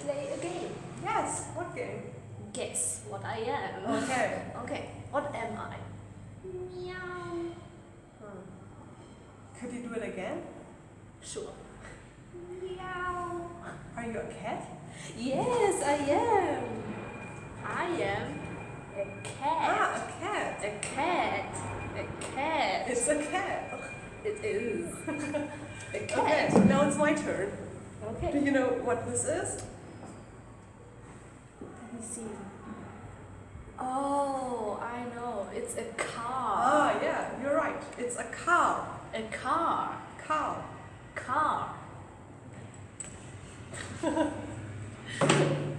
play a game. Yes, what game? Guess what I am. Okay. Okay, what am I? Meow. Hmm. Could you do it again? Sure. Meow. Are you a cat? Yes, I am. I am a cat. Ah, a cat. A cat. A cat. It's a cat. It is. a Okay, cat. now it's my turn. Do you know what this is? Let me see. Oh, I know. It's a car. Ah, yeah, you're right. It's a car. A car. Car. Car.